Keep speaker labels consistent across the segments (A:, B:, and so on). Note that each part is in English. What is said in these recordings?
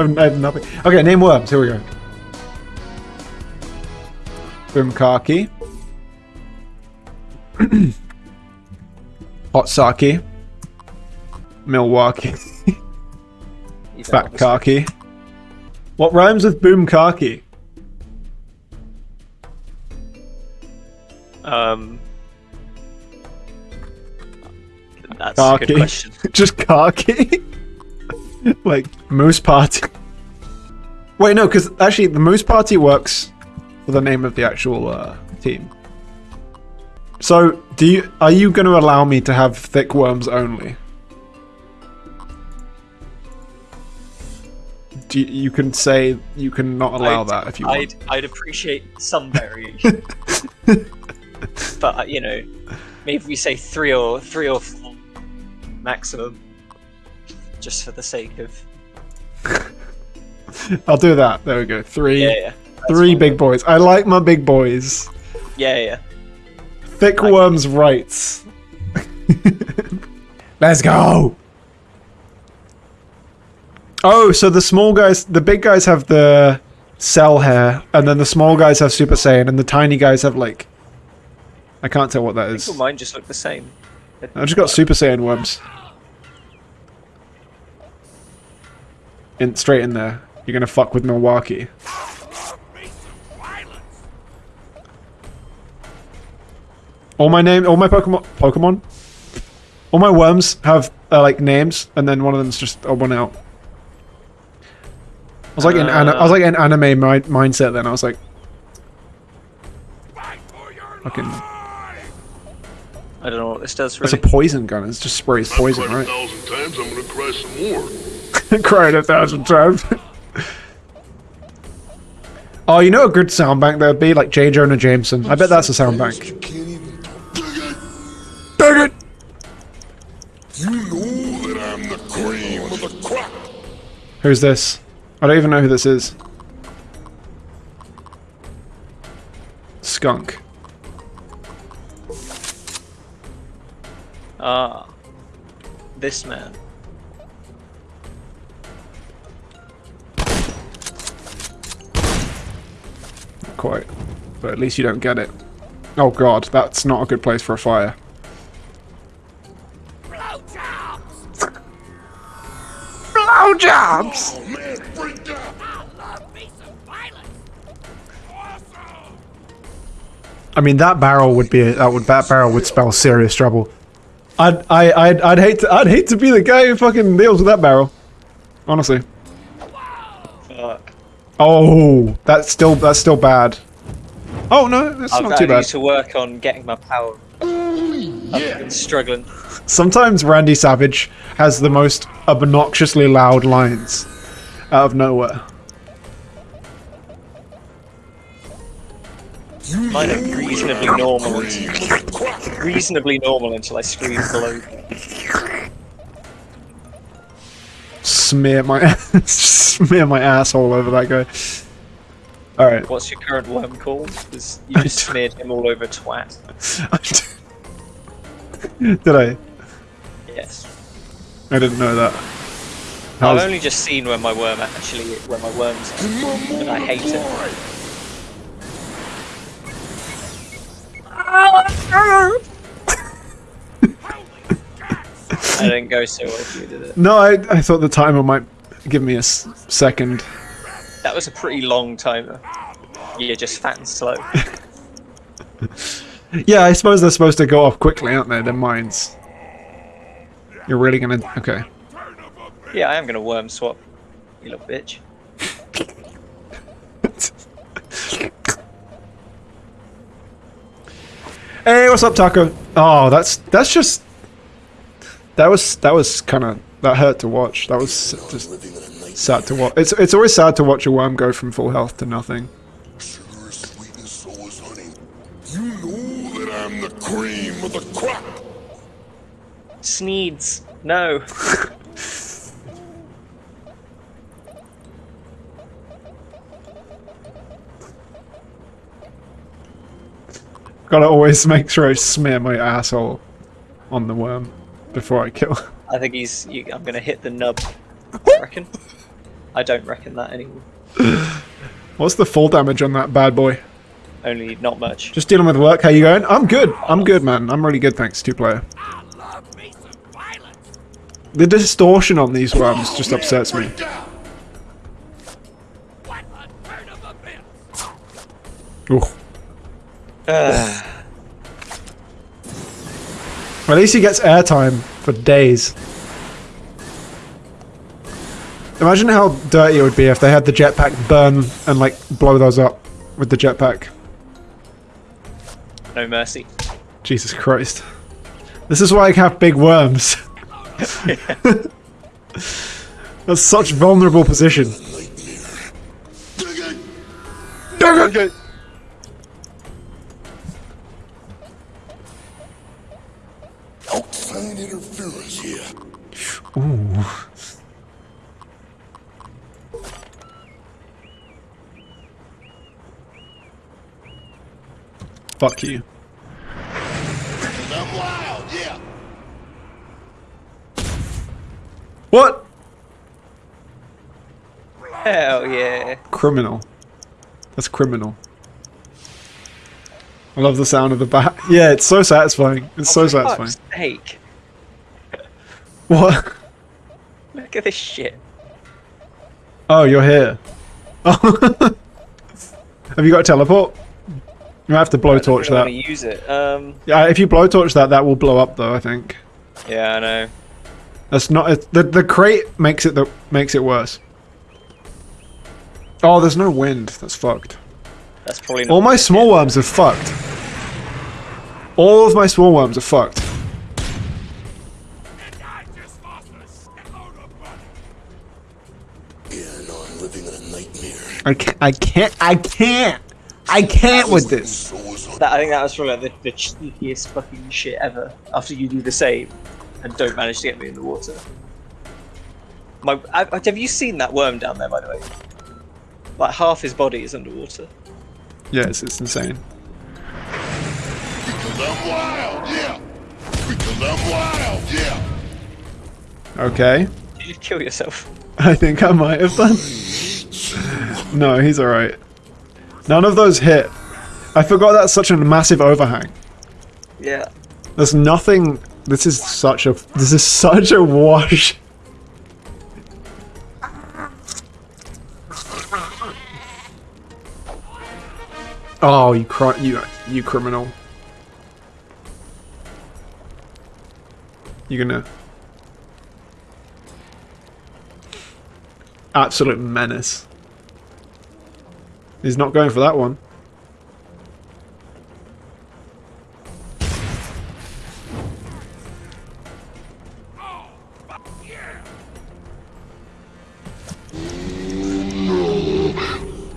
A: I have, nothing. Okay, name worms. Here we go. Boomkaki. Hot sake. Milwaukee. Fat khaki. What rhymes with boomkaki?
B: Um, that's a good question.
A: Just khaki? like Moose Party. Wait, no, because actually the Moose Party works for the name of the actual uh, team. So, do you are you going to allow me to have thick worms only? Do you, you can say you can not allow
B: I'd-
A: that if you want.
B: I'd, I'd appreciate some variation, but uh, you know, maybe we say three or three or four maximum, just for the sake of
A: I'll do that. There we go. Three,
B: yeah, yeah,
A: three
B: fine.
A: big boys. I like my big boys.
B: yeah, yeah.
A: Thick
B: Like-
A: worms rights. Let's go. Oh, so the small guys, the big guys have the cell hair, and then the small guys have Super Saiyan, and the tiny guys have like. I can't tell what that is.
B: mine just look the same.
A: I've just got Super Saiyan worms. In straight in there. You're gonna fuck with Milwaukee. All my name, all my Pokemon, Pokemon, all my worms have uh, like names, and then one of them's just a one out. I was like in ana- I was like in anime mi- mindset. Then I was like, fucking,
B: I don't know what this does
A: that's a poison gun. It just sprays poison,
C: I've cried
A: right?
C: A thousand times, I'm gonna cry some more.
A: cried a thousand times. oh, you know a good sound bank there'd be like J. Jonah Jameson. I bet that's a sound bank.
C: You can't even dig it.
A: Dang it!
C: You know that I'm the cream of the crop.
A: Who's this? I don't even know who this is. Skunk.
B: Ah, this man.
A: Quite. But at least you don't get it. Oh god, that's not a good place for a fire. Blowjobs!
C: Out.
A: I mean, that barrel would be that would that barrel would spell serious trouble. I'd I I'd, I'd hate to I'd hate to be the guy who fucking deals with that barrel. Honestly.
B: Fuck.
A: Oh, that's still that's still bad. Oh no, that's
B: I've
A: not
B: got
A: too
B: to
A: bad.
B: need to work on getting my power. I've been struggling.
A: Sometimes Randy Savage has the most obnoxiously loud lines out of nowhere.
B: Mine are reasonably normal. Reasonably normal until I scream below.
A: Smear my smear my asshole over that guy. All right.
B: What's your current worm called? 'Cause you just smeared him all over twat.
A: Did I?
B: Yes.
A: I didn't know that.
B: I've only just seen where my worm actually, where my worms are, and I hate it. I didn't go so well if you did it.
A: No, I I thought the timer might give me a s- second.
B: That was a pretty long timer. You're just fat and slow.
A: Yeah, I suppose they're supposed to go off quickly, aren't they? Their mines. You're really gonna okay.
B: Yeah, I am gonna worm swap. You little bitch.
A: Hey, what's up, Taco? Oh, that's that's just that was that was kind of that hurt to watch. That was just
C: Living in a night
A: sad to watch. It's it's always sad to watch a worm go from full health to nothing.
C: sugar is sweet and so is honey. You know that I'm the cream of the crop.
B: Sneeds. No.
A: Gotta always make sure I smear my asshole on the worm before I kill.
B: I think he's. You, I'm gonna hit the nub. I reckon. I don't reckon that anymore.
A: What's the full damage on that bad boy?
B: Only not much.
A: Just dealing with work. How you going? I'm good. I'm good, man. I'm really good, thanks. Two player. The distortion on these worms just upsets me.
C: Break down.
A: Ooh.
B: Ugh.
A: At least he gets airtime for days. Imagine how dirty it would be if they had the jetpack burn and like blow those up with the jetpack.
B: no mercy.
A: Jesus Christ. This is why I have big worms. That's such vulnerable position.
C: Dig it.
A: Fuck you.
C: I'm wild, yeah.
A: What?
B: Hell yeah.
A: Criminal. That's criminal. I love the sound of the bat. Yeah, it's so satisfying. It's so satisfying.
B: fuck's sake.
A: What?
B: Look at this shit.
A: Oh, you're here. Oh. Have you got a teleport? You have to blowtorch
B: I
A: that.
B: to use it. Um,
A: Yeah, if you blowtorch that, that will blow up though. I think
B: yeah, I know.
A: that's not it, the the crate makes it the makes it worse. Oh, there's no wind. That's fucked.
B: That's probably.
A: All my small worms are fucked. All of my small worms are fucked.
C: Yeah, no, I'm living in a nightmare.
A: I can't. I can't. I can't. I can't with this.
B: That, I think that was probably like the, the cheekiest fucking shit ever. After you do the same and don't manage to get me in the water. My, I, I- have you seen that worm down there, by the way? Like half his body is underwater.
A: Yes, it's insane.
C: because I'm wild, yeah. Because I'm wild, yeah.
A: Okay.
B: Did you kill yourself?
A: I think I might have done. No, he's alright. None of those hit. I forgot that's such a massive overhang.
B: Yeah.
A: There's nothing. This is such a. This is such a wash. Oh, you cri- you you criminal. You're gonna. Absolute menace. He's not going for that one.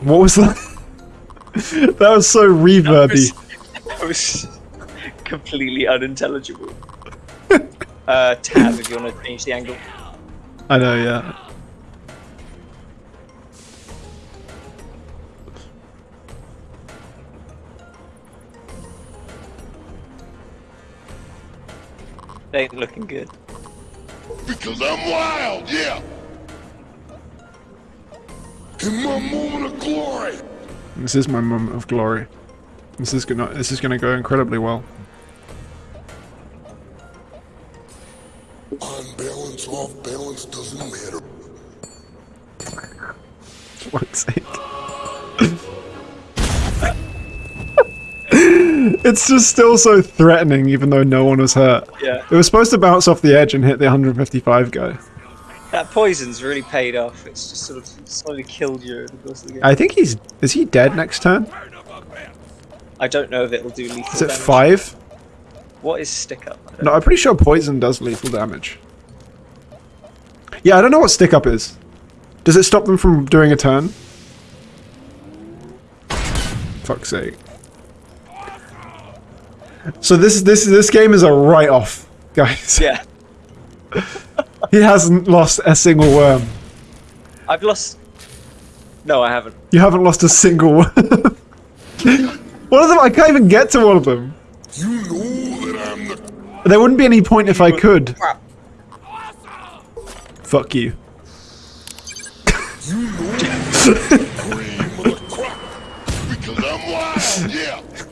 A: What was that? that was so reverby.
B: That was completely unintelligible. uh, tab if you want to change the angle.
A: I know, yeah.
B: They ain't looking good.
C: Because I'm wild, yeah. In my moment of glory.
A: This is my moment of glory. This is gonna this is gonna go incredibly well.
C: On balance, off balance, doesn't matter.
A: For fuck's sake. It's just still so threatening even though no one was hurt.
B: Yeah.
A: It was supposed to bounce off the edge and hit the 155 guy.
B: That poison's really paid off. It's just sort of slowly killed you over the course of the game.
A: I think he's is he dead next turn?
B: I don't know if it'll do lethal
A: Is it
B: damage.
A: five?
B: What is stick up? I
A: No, I'm pretty sure poison does lethal damage. Yeah, I don't know what stick up is. Does it stop them from doing a turn? Fuck's sake. So this this this game is a write off, guys.
B: Yeah.
A: He hasn't lost a single worm.
B: I've lost. No, I haven't.
A: You haven't lost a single worm. one of them I can't even get to one of them.
C: You know that I'm the
A: There wouldn't be any point if I could.
B: Crap.
A: Fuck you.
C: You know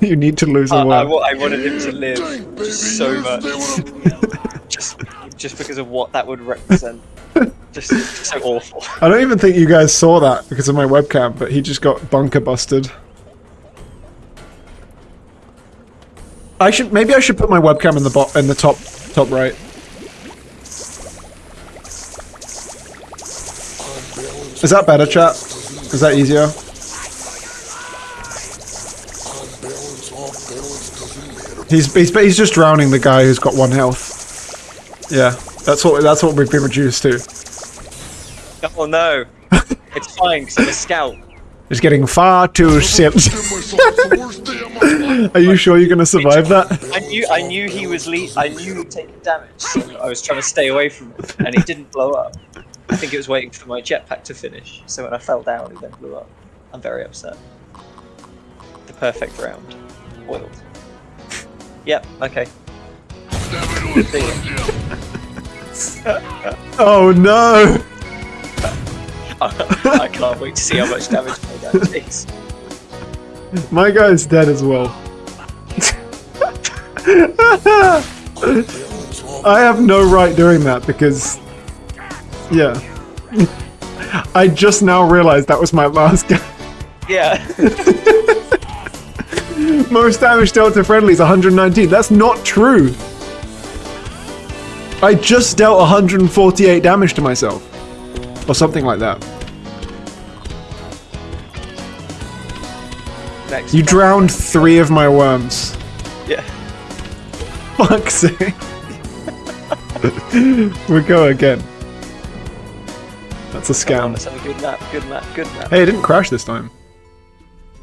A: you need to lose a
B: I, I,
A: worm.
B: wa- I wanted him to live
C: Dang, baby,
B: just so
C: you
B: much, just just because of what that would represent. Just so awful.
A: I don't even think you guys saw that because of my webcam, but he just got bunker busted. I should maybe I should put my webcam in the bot in the top top right. Is that better, chat? Is that easier? He's he's he's just drowning the guy who's got one health. Yeah, that's what that's what we've been reduced to.
B: Oh no, it's fine because I'm a scout.
A: He's getting far too sipped.
C: Give myself the worst day of my life.
A: Are you sure you're gonna survive that?
B: I knew I knew he was le- I knew he'd taken damage, so I was trying to stay away from him, and he didn't blow up. I think it was waiting for my jetpack to finish, so when I fell down, he then blew up. I'm very upset. The perfect round. Oiled. Yep, okay.
C: Damn it, it was fun, yeah.
A: Oh no!
B: I can't wait to see how much damage my guy takes.
A: My guy's dead as well. I have no right doing that because, yeah. I just now realized that was my last guy.
B: Yeah.
A: Most damage dealt to friendlies 119. That's not true. I just dealt 148 damage to myself. Or something like that.
B: Next.
A: You drowned three of my worms.
B: Yeah.
A: Fuck's sake. we go again. That's a scam.
B: a good map. Good map. Good map.
A: Hey, it didn't crash this time.